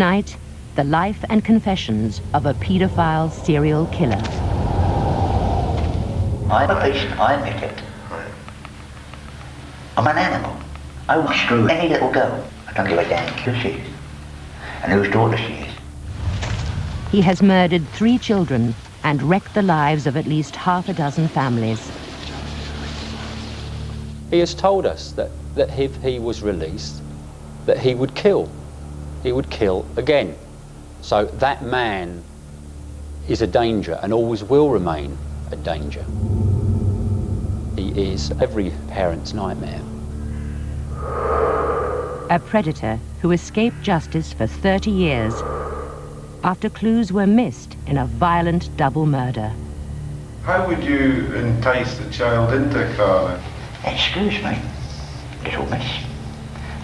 Tonight, the life and confessions of a paedophile serial killer. I'm a beast, I admit it. I'm an animal. I will screw any little girl. I don't give a damn who she is and whose daughter she is. He has murdered three children and wrecked the lives of at least half a dozen families. He has told us that, that if he was released, that he would kill. He would kill again. So that man is a danger and always will remain a danger. He is every parent's nightmare. A predator who escaped justice for 30 years after clues were missed in a violent double murder. How would you entice the child into Carla? Excuse me, little miss.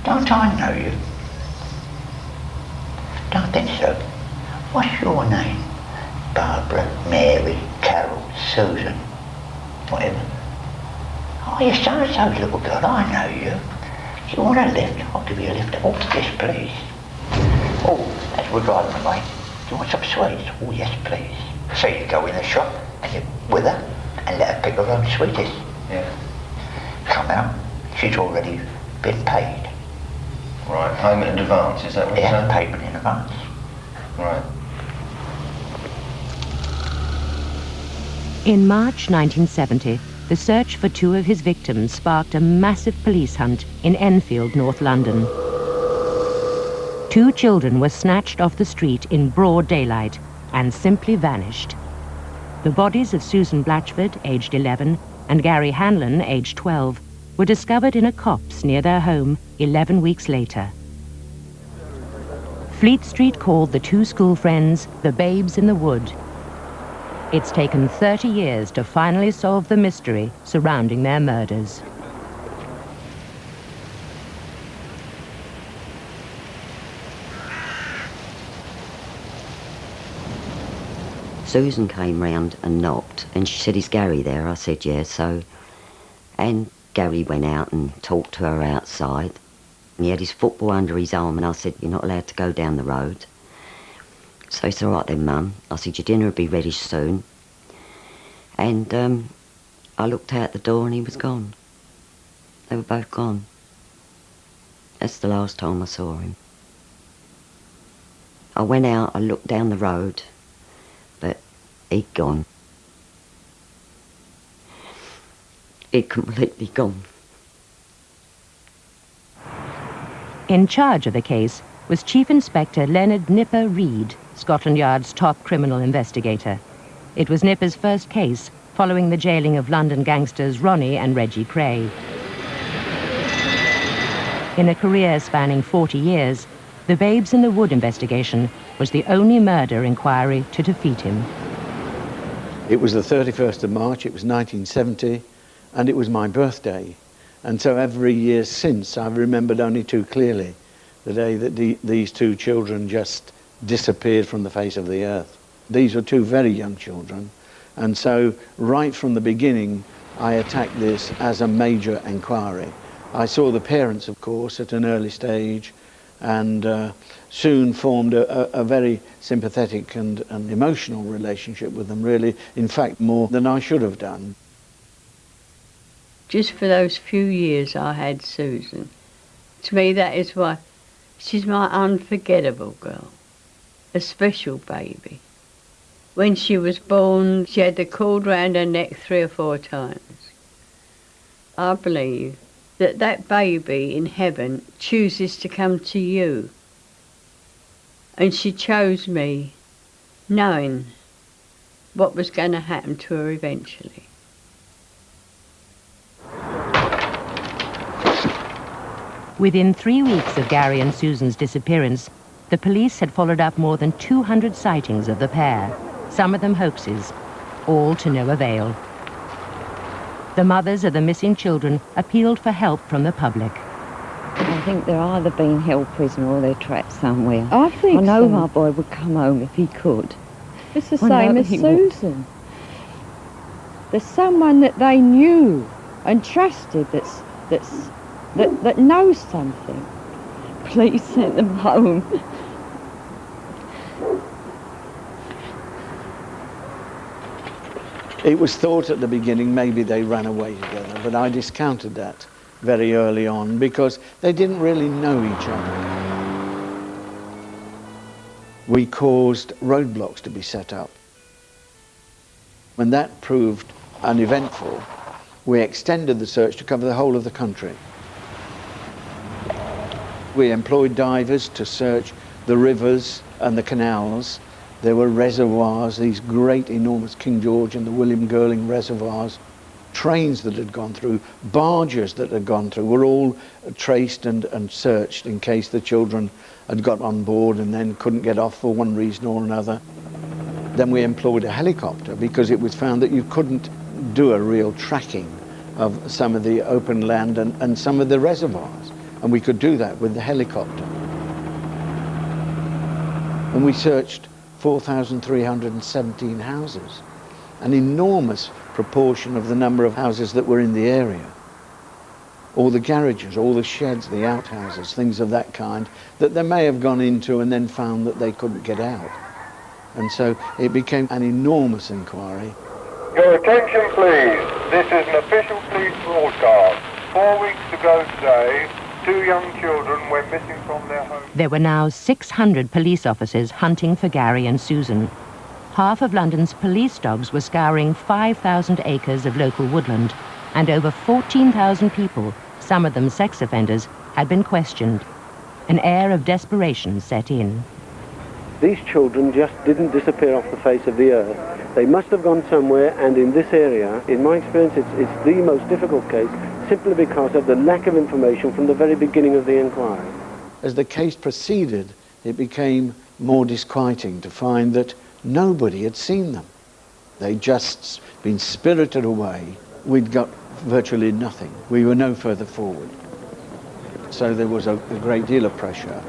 Don't I know you? So. What's your name? Barbara, Mary, Carol, Susan, whatever. Oh, you're so-and-so's little girl, I know you. Do you want a lift? I'll give you a lift. Oh, yes, please. Oh, that's we're driving away. Do you want some sweets? Oh, yes, please. So you go in the shop and you with her and let her pick her own sweeties. Yeah. Come out, she's already been paid. Right, payment in advance, is that what Yeah, you're saying? payment in advance. Right. In March 1970, the search for two of his victims sparked a massive police hunt in Enfield, North London. Two children were snatched off the street in broad daylight and simply vanished. The bodies of Susan Blatchford, aged 11, and Gary Hanlon, aged 12, were discovered in a copse near their home 11 weeks later. Fleet Street called the two school friends the Babes in the Wood. It's taken 30 years to finally solve the mystery surrounding their murders. Susan came round and knocked, and she said, is Gary there? I said, yes. So, and Gary went out and talked to her outside. And he had his football under his arm, and I said, you're not allowed to go down the road. So he said, all right then, Mum. I said, your dinner will be ready soon. And um, I looked out the door and he was gone. They were both gone. That's the last time I saw him. I went out, I looked down the road, but he'd gone. He'd completely gone. In charge of the case was Chief Inspector Leonard Nipper Read, Scotland Yard's top criminal investigator. It was Nipper's first case following the jailing of London gangsters Ronnie and Reggie Kray. In a career spanning 40 years, the Babes in the Wood investigation was the only murder inquiry to defeat him. It was the 31st of March, it was 1970, and it was my birthday. And so every year since, I've remembered only too clearly the day that the, these two children just disappeared from the face of the earth. These were two very young children, and so right from the beginning, I attacked this as a major inquiry. I saw the parents, of course, at an early stage, and uh, soon formed a, a, very sympathetic and, and emotional relationship with them, really, in fact, more than I should have done. Just for those few years I had Susan, to me that is why she's my unforgettable girl, a special baby. When she was born, she had the cord round her neck three or four times. I believe that that baby in heaven chooses to come to you. And she chose me knowing what was going to happen to her eventually. Within three weeks of Gary and Susan's disappearance, the police had followed up more than 200 sightings of the pair, some of them hoaxes, all to no avail. The mothers of the missing children appealed for help from the public. I think they're either being held prisoner or they're trapped somewhere. I think I know so. my boy would come home if he could. It's the I same as he would. Susan. There's someone that they knew and trusted that's, that's, that, that knows something. Please send them home. It was thought at the beginning maybe they ran away together, but I discounted that very early on because they didn't really know each other. We caused roadblocks to be set up. When that proved uneventful, we extended the search to cover the whole of the country. We employed divers to search the rivers and the canals. There were reservoirs, these great enormous King George and the William Girling reservoirs. Trains that had gone through, barges that had gone through were all traced and, and searched in case the children had got on board and then couldn't get off for one reason or another. Then we employed a helicopter because it was found that you couldn't do a real tracking of some of the open land and, and some of the reservoirs. And we could do that with the helicopter. And we searched 4,317 houses, an enormous proportion of the number of houses that were in the area. All the garages, all the sheds, the outhouses, things of that kind, that they may have gone into and then found that they couldn't get out. And so it became an enormous inquiry. Your attention please. This is an official police broadcast. Four weeks ago today, two young children went missing from their home. There were now 600 police officers hunting for Gary and Susan. Half of London's police dogs were scouring 5,000 acres of local woodland, and over 14,000 people, some of them sex offenders, had been questioned. An air of desperation set in. These children just didn't disappear off the face of the earth. They must have gone somewhere, and in this area, in my experience, it's, it's the most difficult case, simply because of the lack of information from the very beginning of the inquiry. As the case proceeded, it became more disquieting to find that nobody had seen them. They'd just been spirited away. We'd got virtually nothing. We were no further forward. So there was a, a great deal of pressure.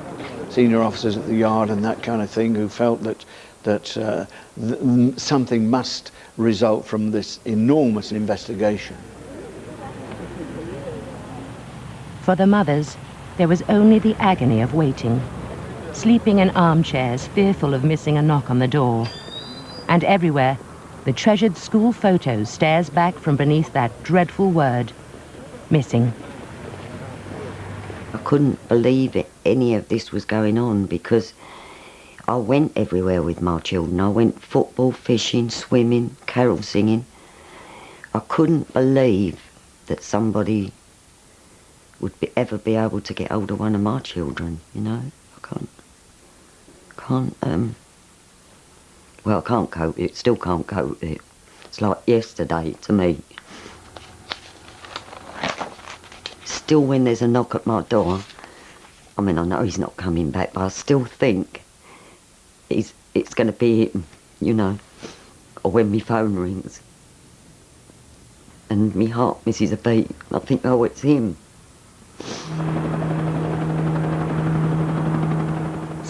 Senior officers at the yard and that kind of thing who felt that, that uh, th something must result from this enormous investigation. For the mothers, there was only the agony of waiting, sleeping in armchairs, fearful of missing a knock on the door. And everywhere, the treasured school photo stares back from beneath that dreadful word, missing. I couldn't believe it, any of this was going on because I went everywhere with my children. I went football, fishing, swimming, carol singing. I couldn't believe that somebody would be, ever be able to get hold of one of my children, you know. I can't, can't, um, well, I can't cope it, still can't cope it. It's like yesterday to me. Still when there's a knock at my door, I mean, I know he's not coming back, but I still think he's, it's going to be him, you know, or when my phone rings and my heart misses a beat, I think, oh, it's him.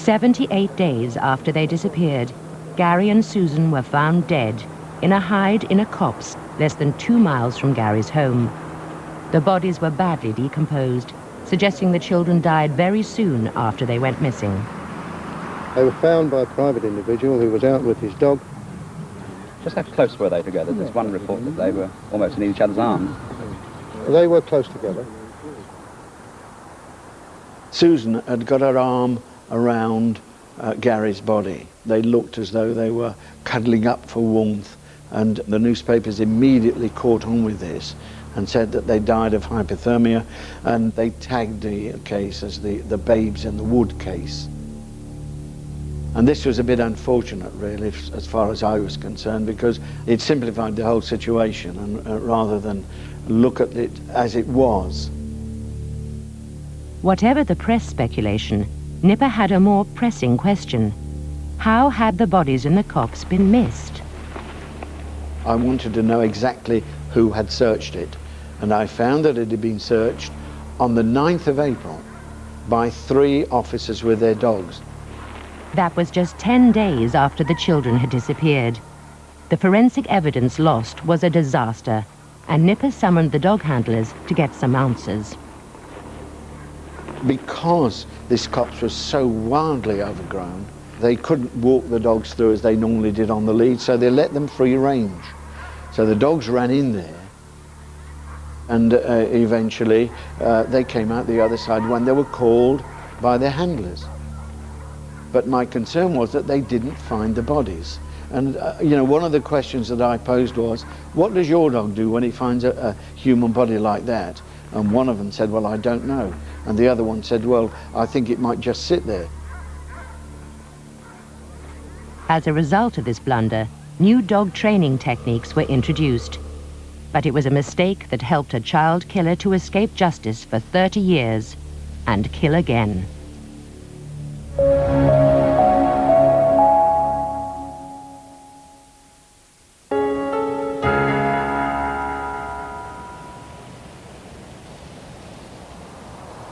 78 days after they disappeared, Gary and Susan were found dead in a hide in a copse less than two miles from Gary's home. The bodies were badly decomposed, suggesting the children died very soon after they went missing. They were found by a private individual who was out with his dog. Just how close were they together? There's one report that they were almost in each other's arms. They were close together. Susan had got her arm around uh, Gary's body. They looked as though they were cuddling up for warmth, and the newspapers immediately caught on with this and said that they died of hypothermia, and they tagged the case as the, the babes in the wood case. And this was a bit unfortunate, really, as far as I was concerned, because it simplified the whole situation, and uh, rather than look at it as it was. Whatever the press speculation, Nipper had a more pressing question. How had the bodies in the copse been missed? I wanted to know exactly who had searched it, and I found that it had been searched on the 9th of April by three officers with their dogs. That was just 10 days after the children had disappeared. The forensic evidence lost was a disaster, and Nipper summoned the dog handlers to get some answers. Because this copse was so wildly overgrown, they couldn't walk the dogs through as they normally did on the lead, so they let them free range. So the dogs ran in there and uh, eventually uh, they came out the other side when they were called by their handlers. But my concern was that they didn't find the bodies. And, uh, you know, one of the questions that I posed was, what does your dog do when he finds a, a human body like that? And one of them said, well, I don't know. And the other one said, well, I think it might just sit there. As a result of this blunder, new dog training techniques were introduced. But it was a mistake that helped a child killer to escape justice for 30 years and kill again.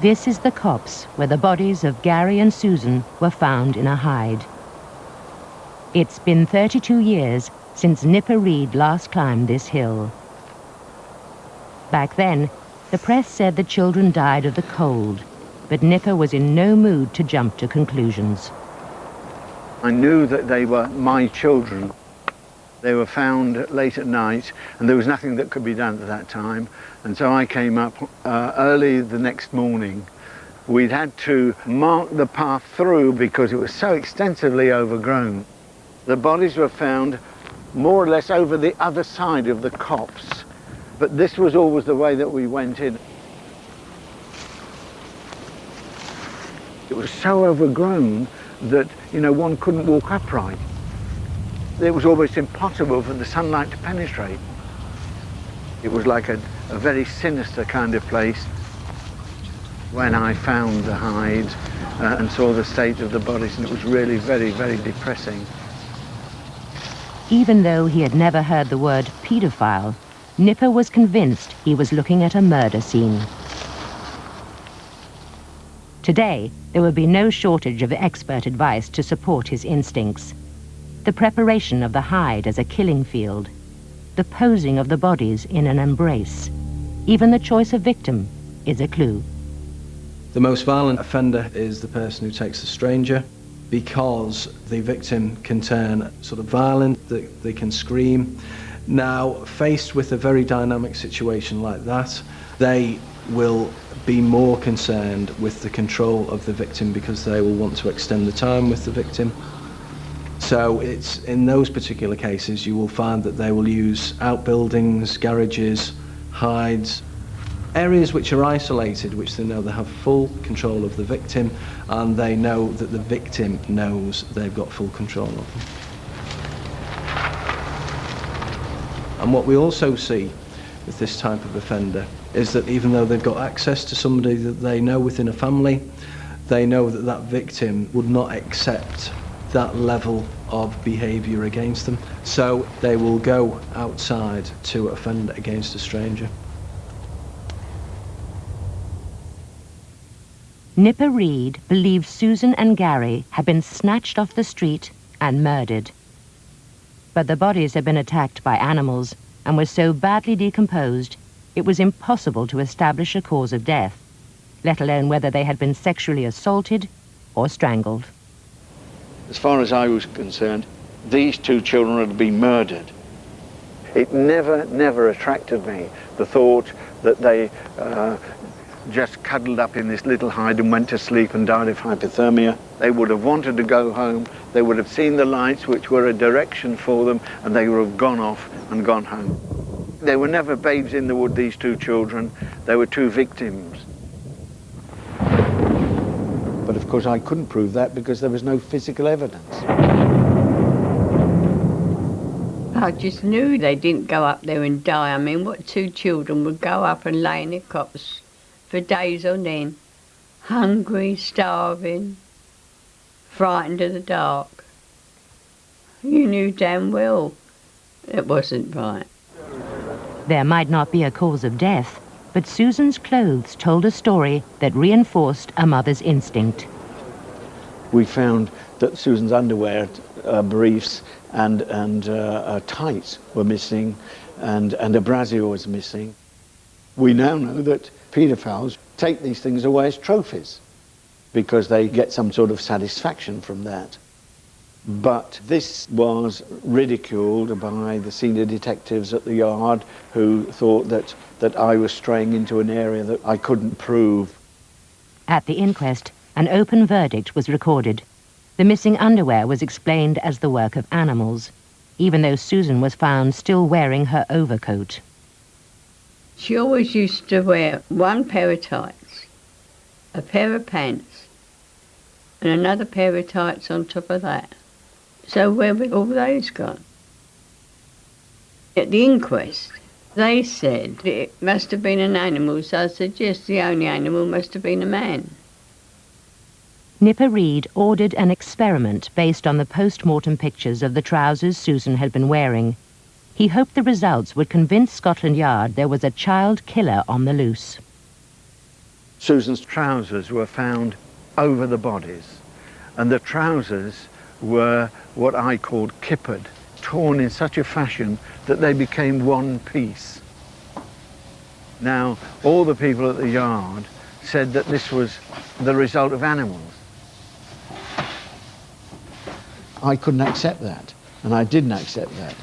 This is the copse where the bodies of Gary and Susan were found in a hide. It's been 32 years since Nipper Read last climbed this hill. Back then, the press said the children died of the cold, but Nipper was in no mood to jump to conclusions. I knew that they were my children. They were found late at night and there was nothing that could be done at that time. And so I came up uh, early the next morning. We'd had to mark the path through because it was so extensively overgrown. The bodies were found more or less over the other side of the copse. But this was always the way that we went in. It was so overgrown that, you know, one couldn't walk upright. It was almost impossible for the sunlight to penetrate. It was like a, a very sinister kind of place. When I found the hides uh, and saw the state of the bodies, and it was really very, very depressing. Even though he had never heard the word paedophile, Nipper was convinced he was looking at a murder scene. Today, there would be no shortage of expert advice to support his instincts. The preparation of the hide as a killing field, the posing of the bodies in an embrace, even the choice of victim is a clue. The most violent offender is the person who takes the stranger because the victim can turn sort of violent, they, they can scream. Now, faced with a very dynamic situation like that, they will be more concerned with the control of the victim because they will want to extend the time with the victim. So it's in those particular cases you will find that they will use outbuildings, garages, hides, areas which are isolated, which they know they have full control of the victim and they know that the victim knows they've got full control of them. And what we also see with this type of offender is that even though they've got access to somebody that they know within a family, they know that that victim would not accept that level of behaviour against them. So they will go outside to offend against a stranger. Nipper Read believes Susan and Gary had been snatched off the street and murdered. But the bodies had been attacked by animals and were so badly decomposed it was impossible to establish a cause of death, let alone whether they had been sexually assaulted or strangled. As far as I was concerned, these two children had been murdered. It never, never attracted me, the thought that they uh, just cuddled up in this little hide and went to sleep and died of hypothermia. They would have wanted to go home. They would have seen the lights which were a direction for them and they would have gone off and gone home. They were never babes in the wood, these two children. They were two victims. But of course I couldn't prove that because there was no physical evidence. I just knew they didn't go up there and die. I mean, what two children would go up and lay in a copse for days on end, hungry, starving, frightened of the dark. You knew damn well it wasn't right. There might not be a cause of death, but Susan's clothes told a story that reinforced a mother's instinct. We found that Susan's underwear, uh, briefs and, and uh, uh, tights were missing and, and a brassiere was missing. We now know that paedophiles take these things away as trophies because they get some sort of satisfaction from that. But this was ridiculed by the senior detectives at the yard who thought that, that I was straying into an area that I couldn't prove. At the inquest, an open verdict was recorded. The missing underwear was explained as the work of animals, even though Susan was found still wearing her overcoat. She always used to wear one pair of tights, a pair of pants, and another pair of tights on top of that. So where were all those gone? At the inquest, they said it must have been an animal, so I said, yes, the only animal must have been a man. Nipper Read ordered an experiment based on the post-mortem pictures of the trousers Susan had been wearing. He hoped the results would convince Scotland Yard there was a child killer on the loose. Susan's trousers were found over the bodies, and the trousers were what I called kippered, torn in such a fashion that they became one piece. Now, all the people at the yard said that this was the result of animals. I couldn't accept that, and I didn't accept that.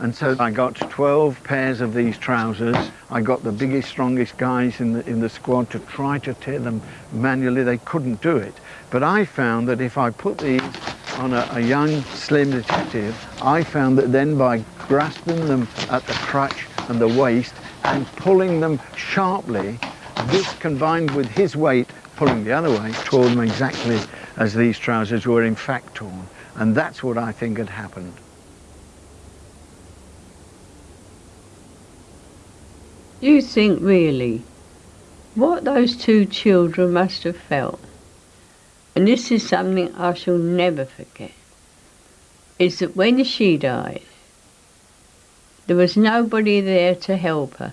And so I got 12 pairs of these trousers. I got the biggest, strongest guys in the, in the squad to try to tear them manually. They couldn't do it. But I found that if I put these on a, a young, slim detective, I found that then by grasping them at the crutch and the waist and pulling them sharply, this combined with his weight pulling the other way, tore them exactly as these trousers were in fact torn. And that's what I think had happened. You think really what those two children must have felt, and this is something I shall never forget, is that when she died, there was nobody there to help her,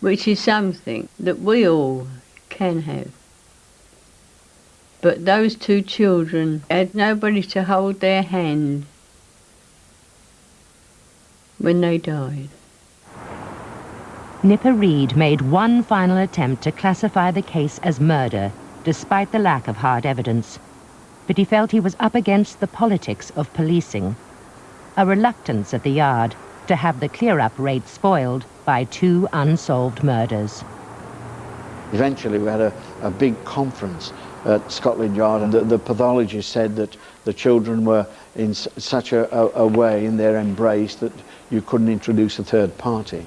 which is something that we all can have. But those two children had nobody to hold their hand when they died. Nipper Read made one final attempt to classify the case as murder, despite the lack of hard evidence. But he felt he was up against the politics of policing, a reluctance at the yard to have the clear-up rate spoiled by two unsolved murders. Eventually we had a, a big conference at Scotland Yard and the, the pathologist said that the children were in such a, a, a way in their embrace that you couldn't introduce a third party.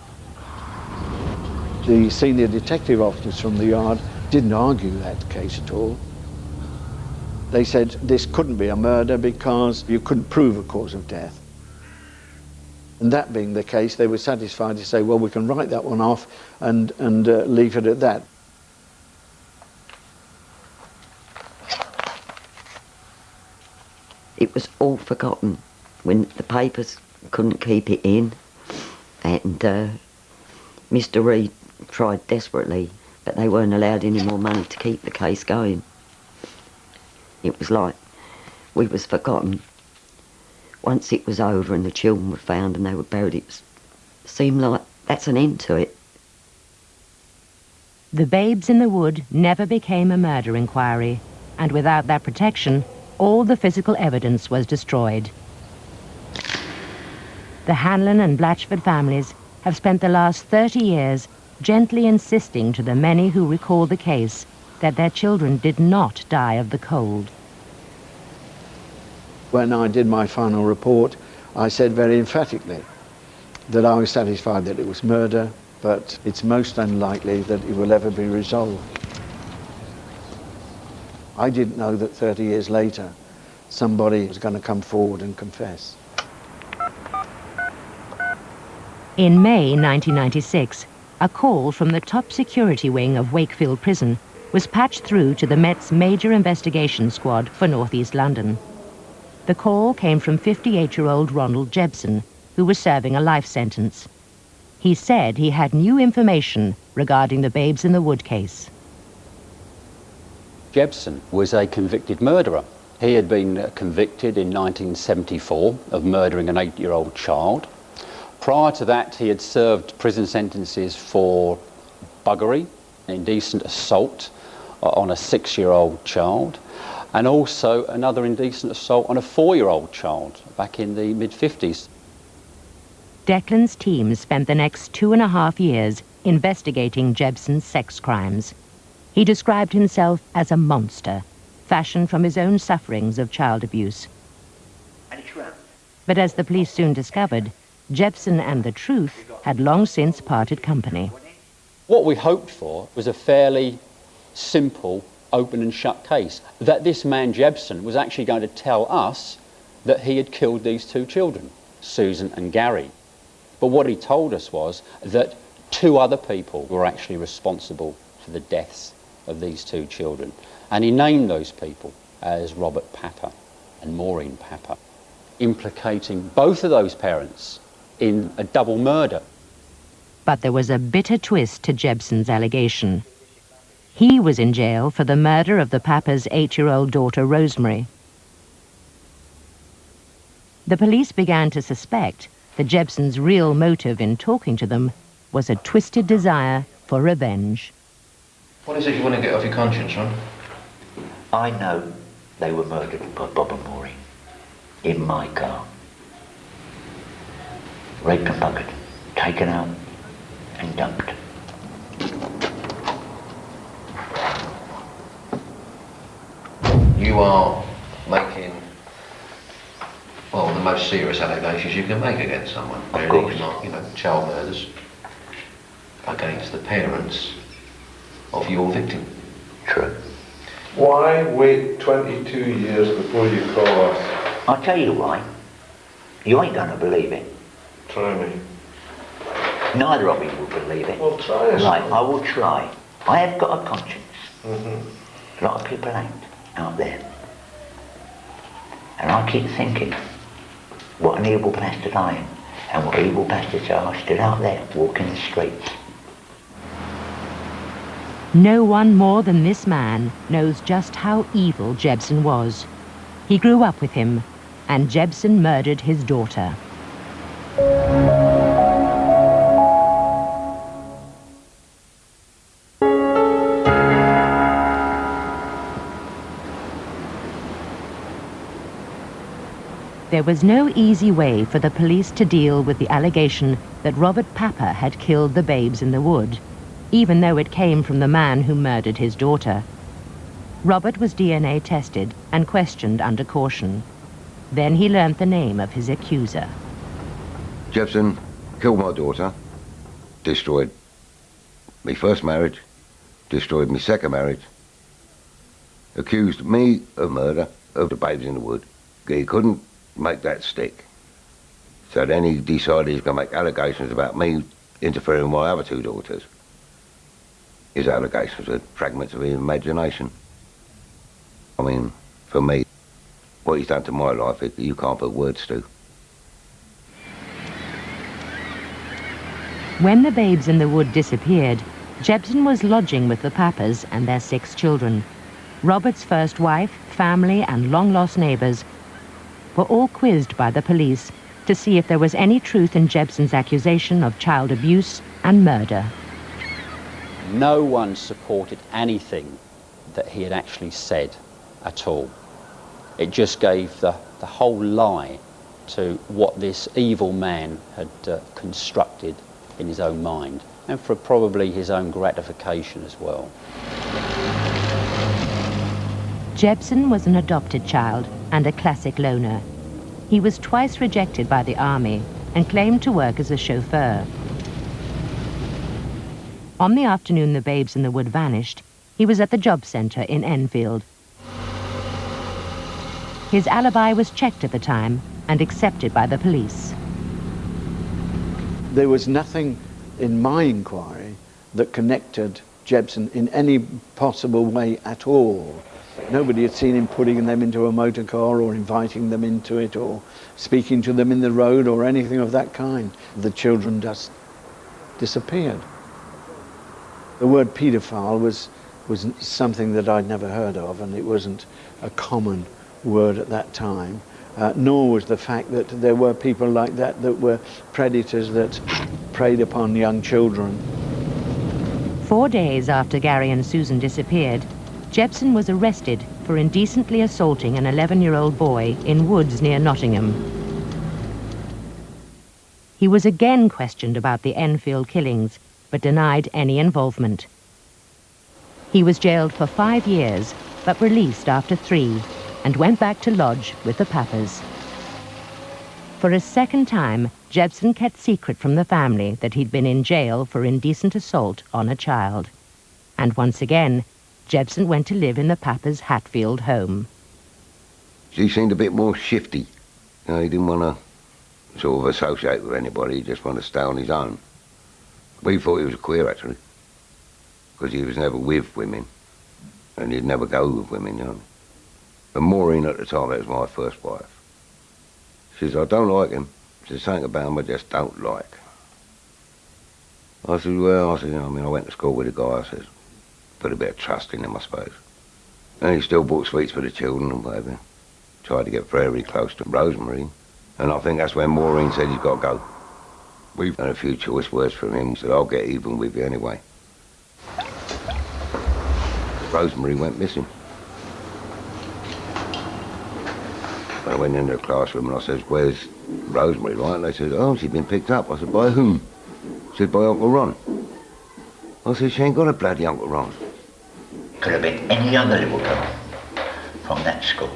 The senior detective officers from the yard didn't argue that case at all. They said this couldn't be a murder because you couldn't prove a cause of death. And that being the case, they were satisfied to say, well, we can write that one off and, and uh, leave it at that. It was all forgotten when the papers couldn't keep it in and uh, Mr Read tried desperately, but they weren't allowed any more money to keep the case going. It was like we was forgotten. Once it was over and the children were found and they were buried, it seemed like that's an end to it. The Babes in the Wood never became a murder inquiry, and without that protection, all the physical evidence was destroyed. The Hanlon and Blatchford families have spent the last 30 years gently insisting to the many who recall the case that their children did not die of the cold. When I did my final report, I said very emphatically that I was satisfied that it was murder, but it's most unlikely that it will ever be resolved. I didn't know that 30 years later somebody was going to come forward and confess. In May 1996, a call from the top security wing of Wakefield Prison was patched through to the Met's major investigation squad for northeast London. The call came from 58-year-old Ronald Jebson, who was serving a life sentence. He said he had new information regarding the Babes in the Wood case. Jebson was a convicted murderer. He had been uh, convicted in 1974 of murdering an eight-year-old child. Prior to that, he had served prison sentences for buggery, indecent assault uh, on a six-year-old child, and also another indecent assault on a four-year-old child back in the mid-50s. Declan's team spent the next two and a half years investigating Jebson's sex crimes. He described himself as a monster, fashioned from his own sufferings of child abuse. But as the police soon discovered, Jebson and the truth had long since parted company. What we hoped for was a fairly simple open and shut case. That this man Jebson was actually going to tell us that he had killed these two children, Susan and Gary. But what he told us was that two other people were actually responsible for the deaths of these two children. And he named those people as Robert Papper and Maureen Papper, implicating both of those parents in a double murder. But there was a bitter twist to Jebson's allegation. He was in jail for the murder of the Papper's eight-year-old daughter, Rosemary. The police began to suspect that Jebson's real motive in talking to them was a twisted desire for revenge. What is it you want to get off your conscience, Ron? I know they were murdered by Bob and Maureen in my car. Raped and bucket, taken out and dumped. You are making, well, the most serious allegations you can make against someone. Of course. Not, you know, child murders against the parents of your victim. True. Why wait 22 years before you call us? I'll tell you why. You ain't gonna believe it. Try me. Neither of you will believe it. Well, try us. Right, I will try. I have got a conscience. Mm-hmm. A lot of people ain't out there. And I keep thinking, what an evil bastard I am, and what evil bastards are stood out there walking the streets. No one more than this man knows just how evil Jebson was. He grew up with him, and Jebson murdered his daughter. There was no easy way for the police to deal with the allegation that Robert Papper had killed the babes in the wood, even though it came from the man who murdered his daughter. Robert was DNA tested and questioned under caution. Then he learnt the name of his accuser. Jebson killed my daughter, destroyed my first marriage, destroyed my second marriage, accused me of murder of the babes in the wood. He couldn't make that stick. So then he decided he's going to make allegations about me interfering with my other two daughters. His allegations are fragments of his imagination. I mean, for me, what he's done to my life, you can't put words to. When the babes in the wood disappeared, Jebson was lodging with the Pappers and their six children. Robert's first wife, family, and long-lost neighbors were all quizzed by the police to see if there was any truth in Jebson's accusation of child abuse and murder. No one supported anything that he had actually said at all. It just gave the, the whole lie to what this evil man had uh, constructed in his own mind and for probably his own gratification as well. Jebson was an adopted child and a classic loner. He was twice rejected by the army and claimed to work as a chauffeur. On the afternoon the babes in the wood vanished, he was at the job centre in Enfield. His alibi was checked at the time and accepted by the police. There was nothing in my inquiry that connected Jebson in any possible way at all Nobody had seen him putting them into a motor car or inviting them into it or speaking to them in the road or anything of that kind. The children just disappeared. The word paedophile was, was something that I'd never heard of and it wasn't a common word at that time. Uh, nor was the fact that there were people like that that were predators that preyed upon young children. Four days after Gary and Susan disappeared, Jebson was arrested for indecently assaulting an 11-year-old boy in woods near Nottingham. He was again questioned about the Enfield killings, but denied any involvement. He was jailed for five years, but released after three, and went back to lodge with the Pappers. For a second time, Jebson kept secret from the family that he'd been in jail for indecent assault on a child. And once again, Jebson went to live in the Pappers' Hatfield home. He seemed a bit more shifty. You know, he didn't want to sort of associate with anybody, he just wanted to stay on his own. We thought he was queer, actually, because he was never with women, and he'd never go with women, you know. But Maureen at the time, that was my first wife. She says, I don't like him. There's something about him I just don't like. I said, well, I said, I mean, I went to school with a guy, I said, put a bit of trust in him, I suppose. And he still bought sweets for the children and whatever. Tried to get very close to Rosemary. And I think that's when Maureen said he's got to go. We've had a few choice words from him. Said, I'll get even with you anyway. Rosemary went missing. I went into the classroom and I said, where's Rosemary, right? And they said, oh, she's been picked up. I said, by whom? said, by Uncle Ron. I said, she ain't got a bloody Uncle Ron. Could have been any other little girl from that school.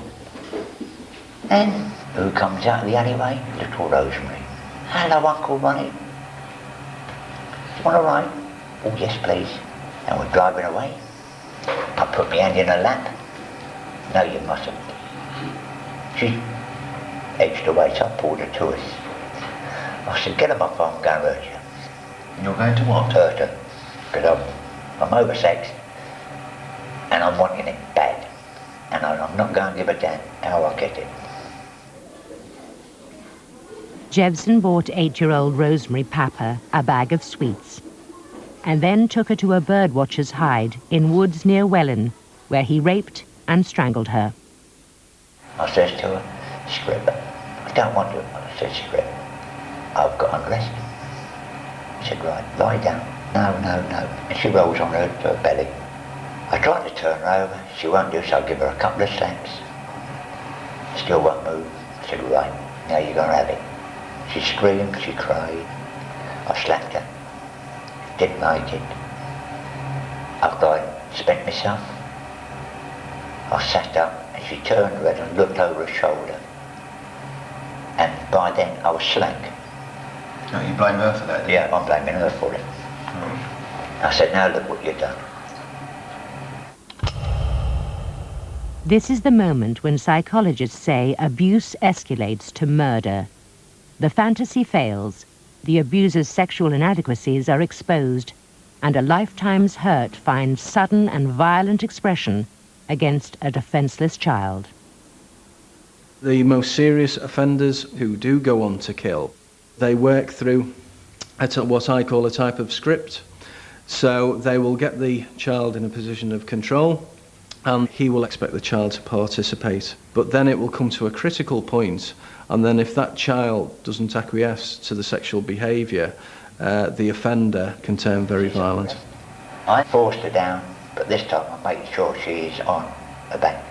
And who comes out of the alleyway? Little Rosemary. Hello, Uncle Ronnie. Want a ride? Oh, yes, please. And we're driving away. I put my hand in her lap. No, you mustn't. She edged away, so I pulled her to us. I said, get him off, I'm going to hurt you. You're going to what? Hurt her. Because I'm, I'm oversexed. And I'm wanting it bad. And I'm not going to give a damn how I get it. Jebson bought eight-year-old Rosemary Papper a bag of sweets and then took her to a birdwatcher's hide in woods near Welwyn, where he raped and strangled her. I says to her, Scrib, I don't want to. I said, Scrib, I've got undressed. She said, right, lie down. No, no, no. And she rolls on her, her belly. I tried to turn her over. She won't do so. I give her a couple of slaps. Still won't move. I said, right, now you're going to have it. She screamed, she cried. I slapped her. Didn't like it. After I spent myself, I sat up and she turned around and looked over her shoulder. And by then I was slank. No, you blame her for that? Yeah, I'm blaming her for it. Mm. I said, now look what you've done. This is the moment when psychologists say abuse escalates to murder. The fantasy fails, the abuser's sexual inadequacies are exposed, and a lifetime's hurt finds sudden and violent expression against a defenseless child. The most serious offenders who do go on to kill, they work through what I call a type of script. So they will get the child in a position of control and he will expect the child to participate. But then it will come to a critical point, and then if that child doesn't acquiesce to the sexual behaviour, uh, the offender can turn very violent. I forced her down, but this time I made sure she's on her back.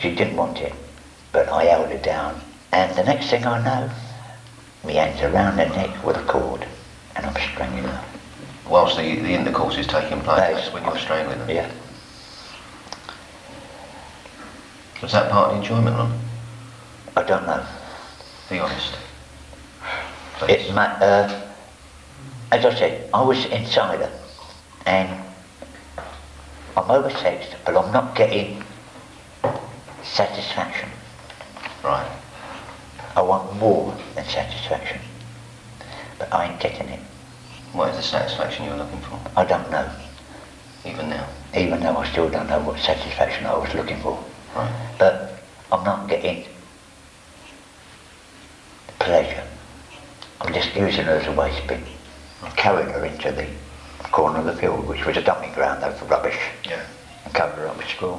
She didn't want it, but I held her down. And the next thing I know, my hands around her neck with a cord, and I'm strangling her. Whilst the, the intercourse is taking place, that's when you're strangling them? Yeah. Was that part of the enjoyment, Ron? I don't know. Be honest. It, uh, as I said, I was inside her, and I'm oversexed, but I'm not getting satisfaction. Right. I want more than satisfaction, but I ain't getting it. What is the satisfaction you're looking for? I don't know. Even now? Even though I still don't know what satisfaction I was looking for. Right. But I'm not getting pleasure. I'm just using her as a waste bin. I'm carrying her into the corner of the field, which was a dumping ground though for rubbish. Yeah. And covered her up with straw.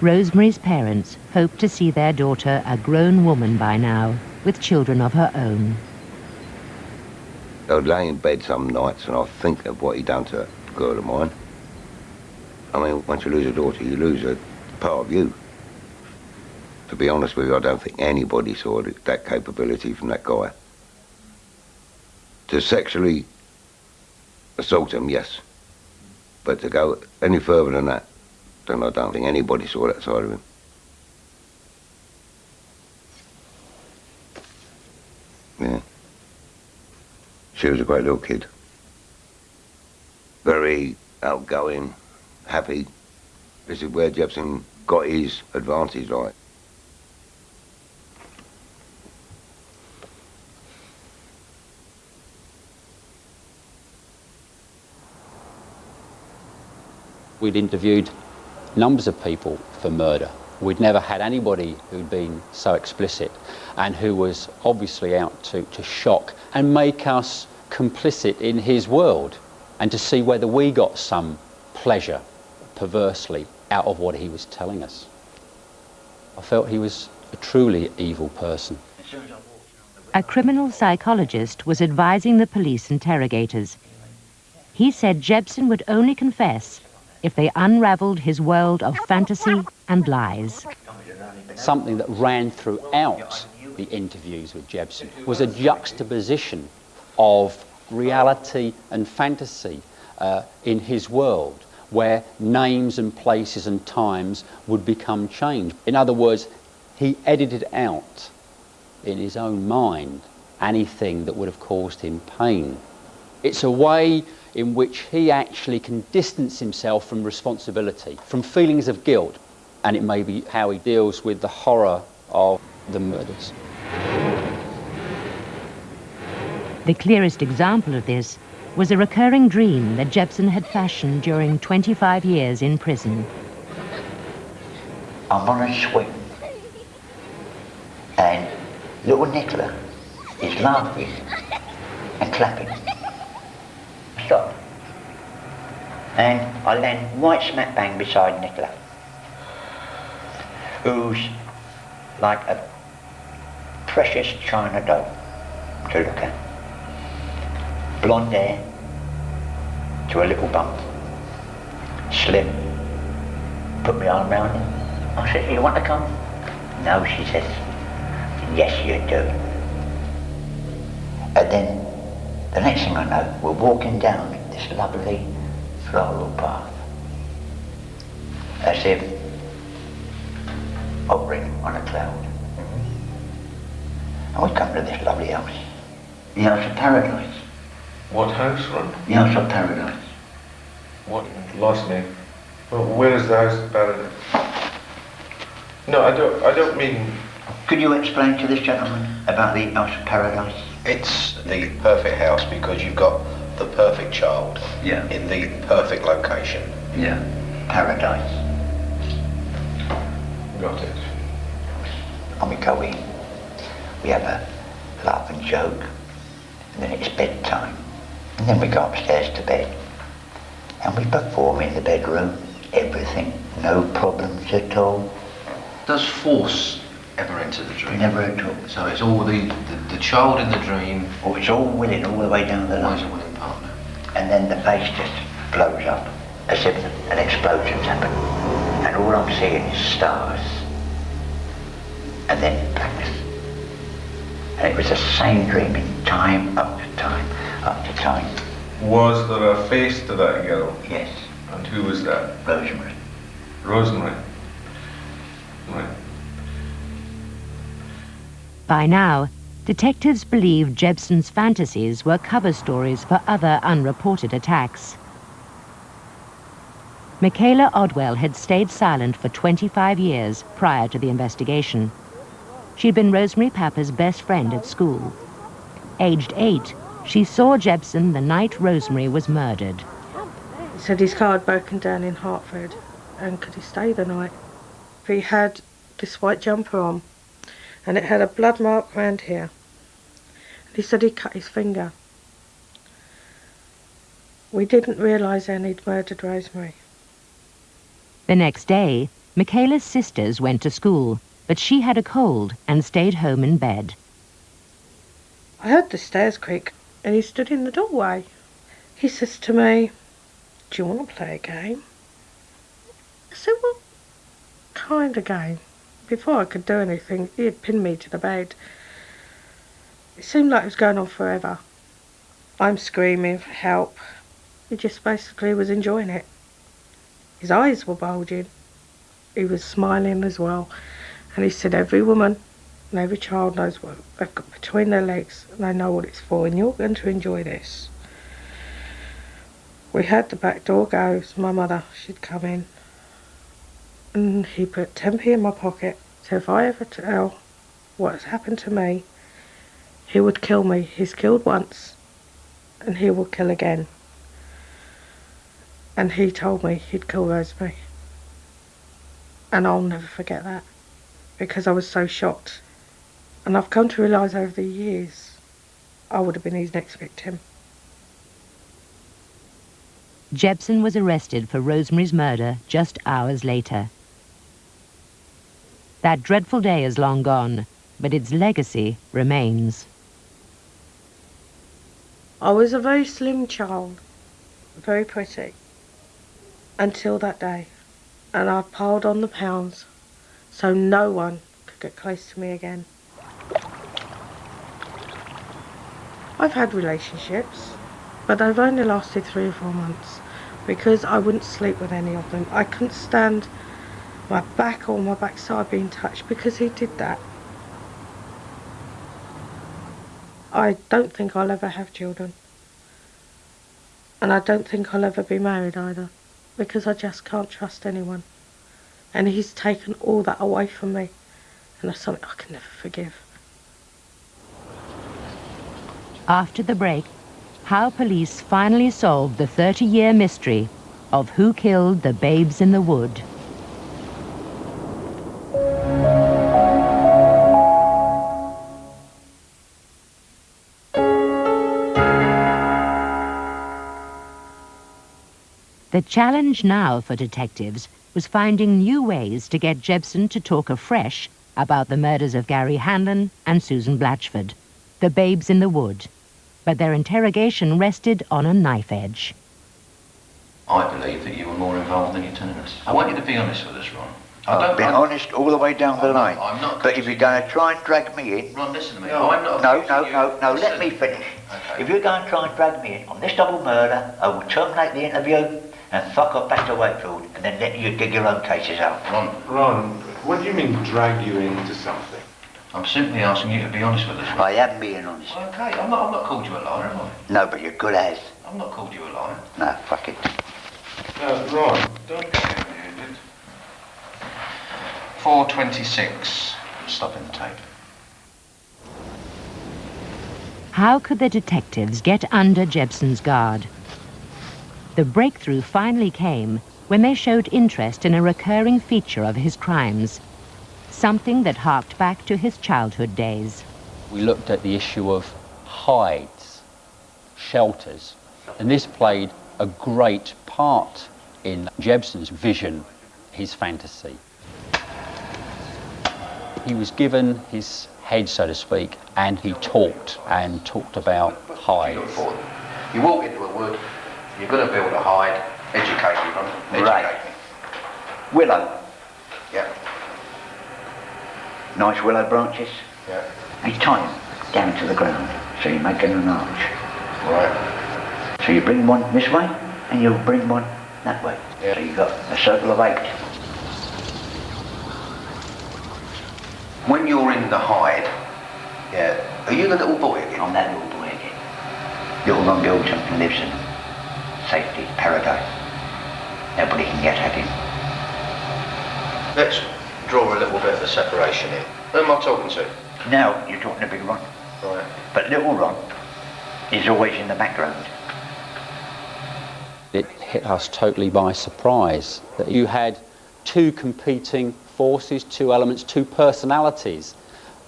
Rosemary's parents hope to see their daughter a grown woman by now, with children of her own. I'd lay in bed some nights and I'd think of what he'd done to a girl of mine. I mean, once you lose a daughter, you lose a part of you. To be honest with you, I don't think anybody saw that capability from that guy. To sexually assault him, yes. But to go any further than that, then I don't think anybody saw that side of him. Yeah. She was a great little kid. Very outgoing, happy. This is where Jebson got his advantage, like. We'd interviewed numbers of people for murder. We'd never had anybody who'd been so explicit and who was obviously out to, to shock and make us complicit in his world and to see whether we got some pleasure, perversely, out of what he was telling us. I felt he was a truly evil person. A criminal psychologist was advising the police interrogators. He said Jebson would only confess if they unraveled his world of fantasy and lies. Something that ran throughout the interviews with Jebson was a juxtaposition of reality and fantasy uh, in his world where names and places and times would become changed. In other words, he edited out in his own mind anything that would have caused him pain. It's a way in which he actually can distance himself from responsibility, from feelings of guilt, and it may be how he deals with the horror of the murders. The clearest example of this was a recurring dream that Jebson had fashioned during 25 years in prison. I'm on a swing, and little Nicola is laughing and clapping. Stop. And I land right smack bang beside Nicola, who's like a precious china doll to look at. Blonde hair to a little bump, slim. Put my arm around him. I said, you want to come? No, she says. Yes, you do. And then the next thing I know, we're walking down this lovely floral path. As if hovering on a cloud. And we come to this lovely house. The house of paradise. What house, Ron? The house of paradise. What? Lost me. Well, where is the house of paradise? No, I don't. I don't mean. Could you explain to this gentleman about the house of paradise? It's the perfect house because you've got the perfect child Yeah. in the perfect location. Yeah. Paradise. Got it. And we go in. We have a laugh and joke. And then it's bedtime. And then we go upstairs to bed. And we perform in the bedroom everything. No problems at all. Does force ever enter the dream? Never at all. So it's all the, the, the child in the dream. Oh, it's all willing all the way down the line. A willing partner. And then the face just blows up as if an explosion's happened. And all I'm seeing is stars. And then blackness. And it was the same dream in time after time after time. Was there a face to that girl? Yes. And who was that? Rosemary. Rosemary. Right. By now, detectives believe Jebson's fantasies were cover stories for other unreported attacks. Michaela Odwell had stayed silent for 25 years prior to the investigation. She'd been Rosemary Papper's best friend at school. Aged eight, she saw Jebson the night Rosemary was murdered. He said his car had broken down in Hartford and could he stay the night? He had this white jumper on and it had a blood mark round here. He said he cut his finger. We didn't realise then he'd murdered Rosemary. The next day, Michaela's sisters went to school, but she had a cold and stayed home in bed. I heard the stairs creak. and he stood in the doorway. He says to me, Do you want to play a game? I said, What kind of game? Before I could do anything, he had pinned me to the bed. It seemed like it was going on forever. I'm screaming for help. He just basically was enjoying it. His eyes were bulging. He was smiling as well. And he said, Every woman and every child knows what they've got between their legs and they know what it's for, and you're going to enjoy this. We heard the back door go, so my mother, she'd come in. And he put 10p in my pocket. So if I ever tell what's happened to me, he would kill me. He's killed once, and he will kill again. And he told me he'd kill Rosemary. And I'll never forget that because I was so shocked. And I've come to realise over the years I would have been his next victim. Jebson was arrested for Rosemary's murder just hours later. That dreadful day is long gone, but its legacy remains. I was a very slim child, very pretty, until that day. And I piled on the pounds so no one could get close to me again. I've had relationships, but they've only lasted three or four months because I wouldn't sleep with any of them. I couldn't stand my back or my backside being touched because he did that. I don't think I'll ever have children. And I don't think I'll ever be married either because I just can't trust anyone. And he's taken all that away from me. And that's something I can never forgive. After the break, how police finally solved the 30-year mystery of who killed the babes in the wood. The challenge now for detectives was finding new ways to get Jebson to talk afresh about the murders of Gary Hanlon and Susan Blatchford, the babes in the wood. But their interrogation rested on a knife edge. I believe that you were more involved than you're telling us. I want you to be honest with us, Ron. I I've don't. been I'm- honest all the way down the I'm line. not- I'm not But if you're going to try and drag me in... Ron, listen to me. No, I'm not no, accusing no, no, no, let me finish. If you're going to try and drag me in on this double murder, I will terminate the interview and fuck off back to Wakefield and then let you dig your own cases out. Ron, Ron, what do you mean drag you into something? I'm simply asking you to be honest with us. I am being honest. Okay, I'm not, I'm not called you a liar, have I? No, but you're good as. I've not called you a liar. No, fuck it. No, Ron, don't get heavy-handed. 426. Stopping the tape. How could the detectives get under Jebson's guard? The breakthrough finally came when they showed interest in a recurring feature of his crimes, something that harked back to his childhood days. We looked at the issue of hides, shelters, and this played a great part in Jebson's vision, his fantasy. He was given his head, so to speak, and he talked and talked about hides. You walk into a wood, you're going to build a hide. Educate me, Ron. Educate Right. me. Willow. Yeah. Nice willow branches. Yeah. You tie them down to the ground, so you're making an arch. Right. So you bring one this way, and you'll bring one that way. So you've got a circle of eight. When you're in the hide, yeah, are you the little boy again? I'm that little boy again. Little Ron Gilton lives in safety, paradise. Nobody can get at him. Let's draw a little bit of a separation in. Who am I talking to? Now you're talking to Big Ron. Right. But little Ron is always in the background. It hit us totally by surprise that you had two competing forces, two elements, two personalities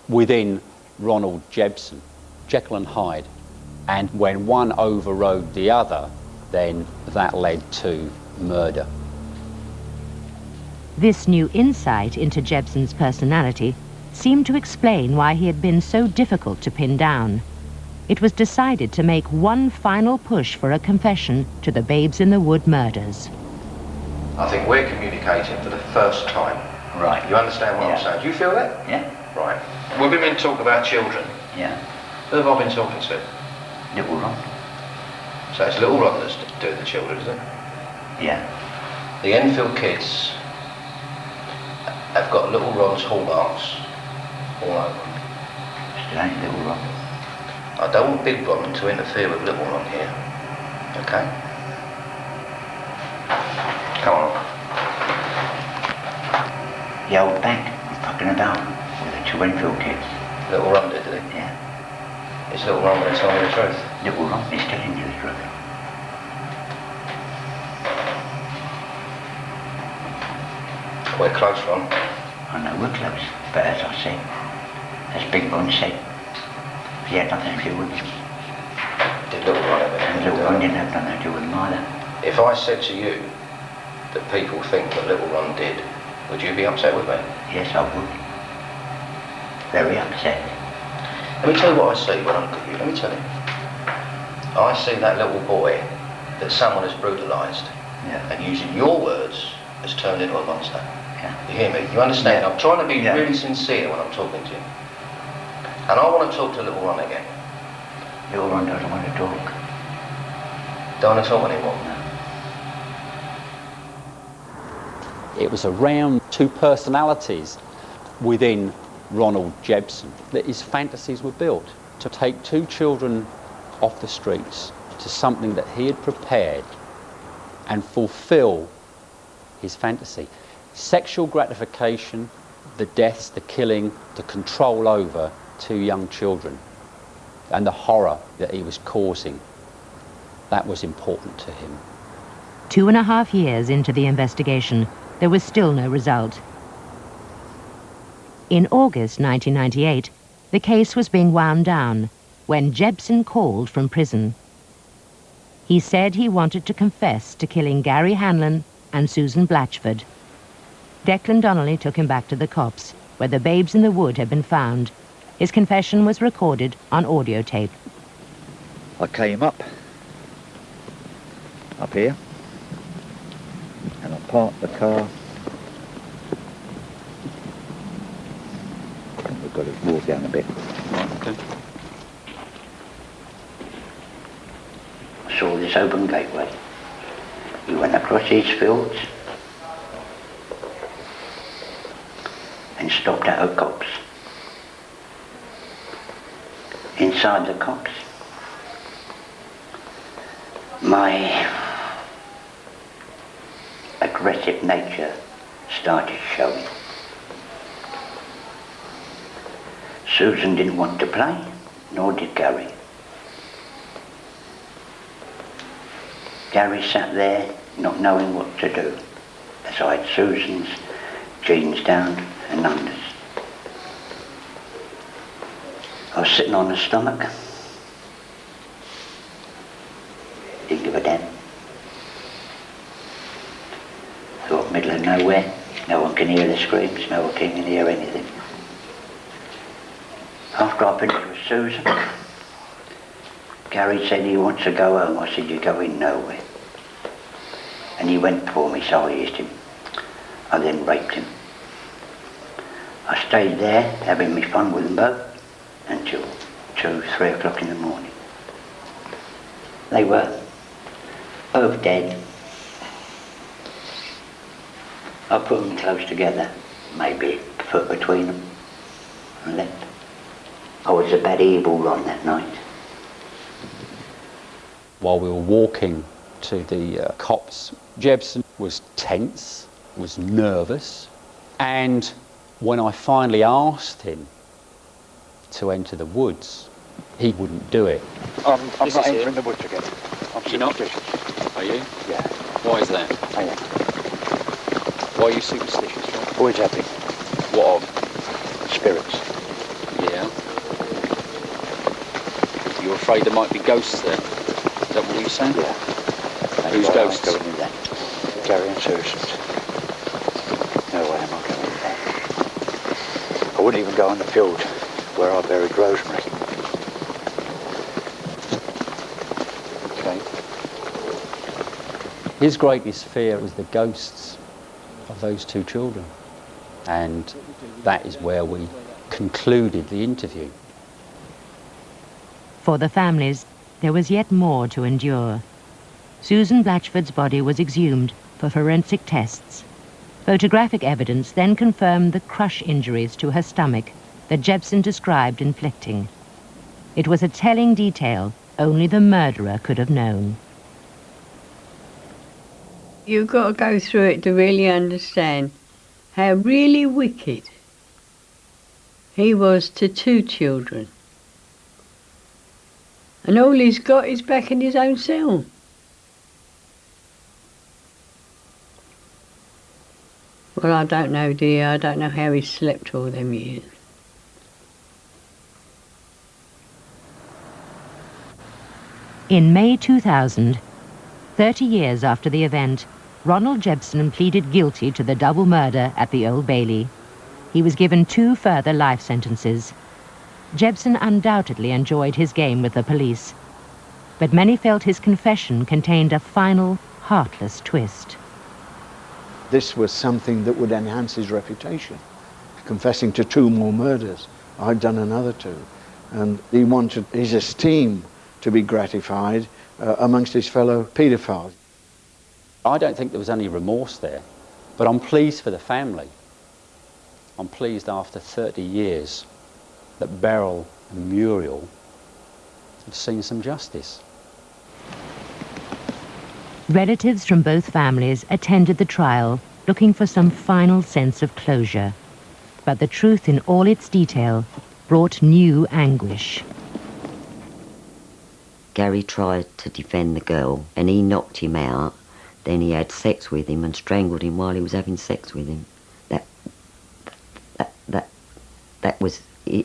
within Ronald Jebson, Jekyll and Hyde. And when one overrode the other, then that led to murder. This new insight into Jebson's personality seemed to explain why he had been so difficult to pin down. it was decided to make one final push for a confession to the Babes in the Wood murders. I think we're communicating for the first time. Right. You understand what I'm saying? Do you feel that? Yeah. Right. We've been talking about children. Yeah. Who have I been talking to? Little Ron. So it's Little Ron that's doing the children, isn't it? Yeah. The Enfield kids have got Little Ron's hallmarks all over them. Still ain't Little Ron. I don't want Big Ron to interfere with Little Ron here. Okay? Come on. The old bank was fucking about with the two Enfield kids. Little Ron did, did he? Yeah. Is Little Ron going to tell me the truth? Little Ron is telling you the truth. We're close, Ron. I know we're close, but as I said, as Big Ron said, he had nothing to do with him. Did Little Ron have anything And to Little do Ron with it? didn't have nothing to do with him either. If I said to you that people think that Little Ron did, would you be upset with me? Yes, I would. Very upset. Let me tell you what I see when I look at you. Let me tell you. I see that little boy that someone has brutalised Yeah. and using your words has turned into a monster. Yeah. You hear me? You understand? I'm trying to be Yeah. really sincere when I'm talking to you. And I want to talk to Little Ron again. Little Ron doesn't want to talk. Don't want to talk anymore. It was around two personalities within Ronald Jebson that his fantasies were built to take two children off the streets to something that he had prepared and fulfill his fantasy. Sexual gratification, the deaths, the killing, the control over two young children, and the horror that he was causing. That was important to him. Two and a half years into the investigation, there was still no result. In August 1998, the case was being wound down when Jebson called from prison. He said he wanted to confess to killing Gary Hanlon and Susan Blatchford. Declan Donnelly took him back to the copse, where the babes in the wood had been found. His confession was recorded on audio tape. I came up, up here, and I parked the car. I think we've got to walk down a bit. Okay. I saw this open gateway. We went across these fields and stopped at a copse. Inside the copse, my aggressive nature started showing. Susan didn't want to play, nor did Gary. Gary sat there not knowing what to do, as I had Susan's jeans down and unders. I was sitting on the stomach. Didn't give a damn. Thought middle of nowhere. No one can hear the screams, no one can hear anything. After I finished with Susan, Gary said he wants to go home. I said, you're going nowhere. And he went for me, so I used him. I then raped him. Stayed there, having me fun with them both, until two, three o'clock in the morning. They were both dead. I put them close together, maybe a foot between them, and left. I was a bad evil Ron that night. While we were walking to the uh, copse, Jebson was tense, was nervous, and when I finally asked him to enter the woods, he wouldn't do it. I'm, I'm This not is it. entering the woods again. I'm You're not? superstitious. Are you? Yeah, Why is that? I am. Why are you superstitious? Rob? Always have been. What of? Spirits. Yeah. You're afraid there might be ghosts there? Is that what you're saying? Yeah. Who's Why am ghosts? Going in there. Gary and Susan's. wouldn't even go in the field where I buried Rosemary. Okay. His greatest fear was the ghosts of those two children. And that is where we concluded the interview. For the families, there was yet more to endure. Susan Blatchford's body was exhumed for forensic tests Photographic evidence then confirmed the crush injuries to her stomach that Jebson described inflicting. It was a telling detail only the murderer could have known. You've got to go through it to really understand how really wicked he was to two children. And all he's got is back in his own cell. Well, I don't know, dear. I don't know how he slept all them years. In May 2000, 30 years after the event, Ronald Jebson pleaded guilty to the double murder at the Old Bailey. He was given two further life sentences. Jebson undoubtedly enjoyed his game with the police, but many felt his confession contained a final, heartless twist. This was something that would enhance his reputation. Confessing to two more murders, I'd done another two. And he wanted his esteem to be gratified uh, amongst his fellow paedophiles. I don't think there was any remorse there, but I'm pleased for the family. I'm pleased after 30 years that Beryl and Muriel have seen some justice. Relatives from both families attended the trial looking for some final sense of closure. But the truth in all its detail brought new anguish. Gary tried to defend the girl and he knocked him out. Then he had sex with him and strangled him while he was having sex with him. That, that, that, that was it.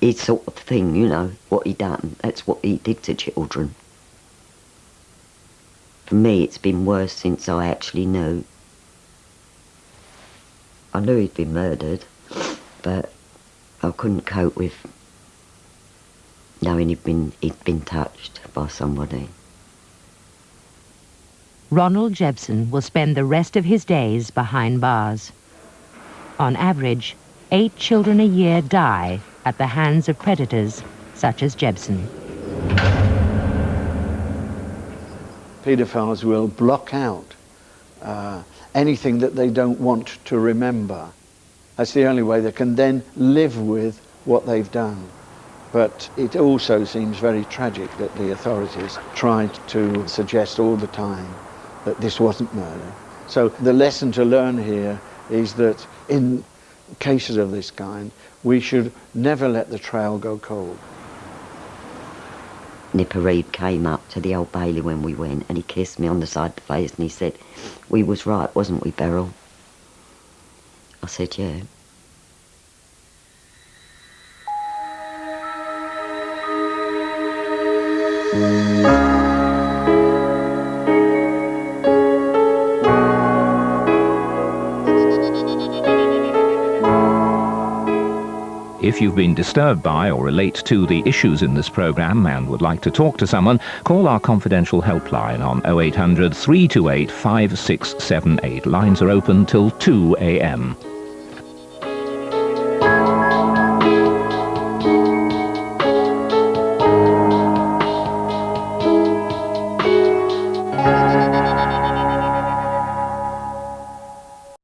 His sort of thing, you know, what he done. That's what he did to children. For me, it's been worse since I actually knew. I knew he'd been murdered, but I couldn't cope with knowing he'd been, he'd been touched by somebody. Ronald Jebson will spend the rest of his days behind bars. On average, eight children a year die at the hands of predators such as Jebson. Paedophiles will block out uh, anything that they don't want to remember. That's the only way they can then live with what they've done. But it also seems very tragic that the authorities tried to suggest all the time that this wasn't murder. So the lesson to learn here is that in cases of this kind, we should never let the trail go cold. Nipper Read came up to the Old Bailey when we went and he kissed me on the side of the face and he said, we was right, wasn't we, Beryl? I said, yeah. If you've been disturbed by or relate to the issues in this programme and would like to talk to someone, call our confidential helpline on 0800 328 5678. Lines are open till 2 a.m.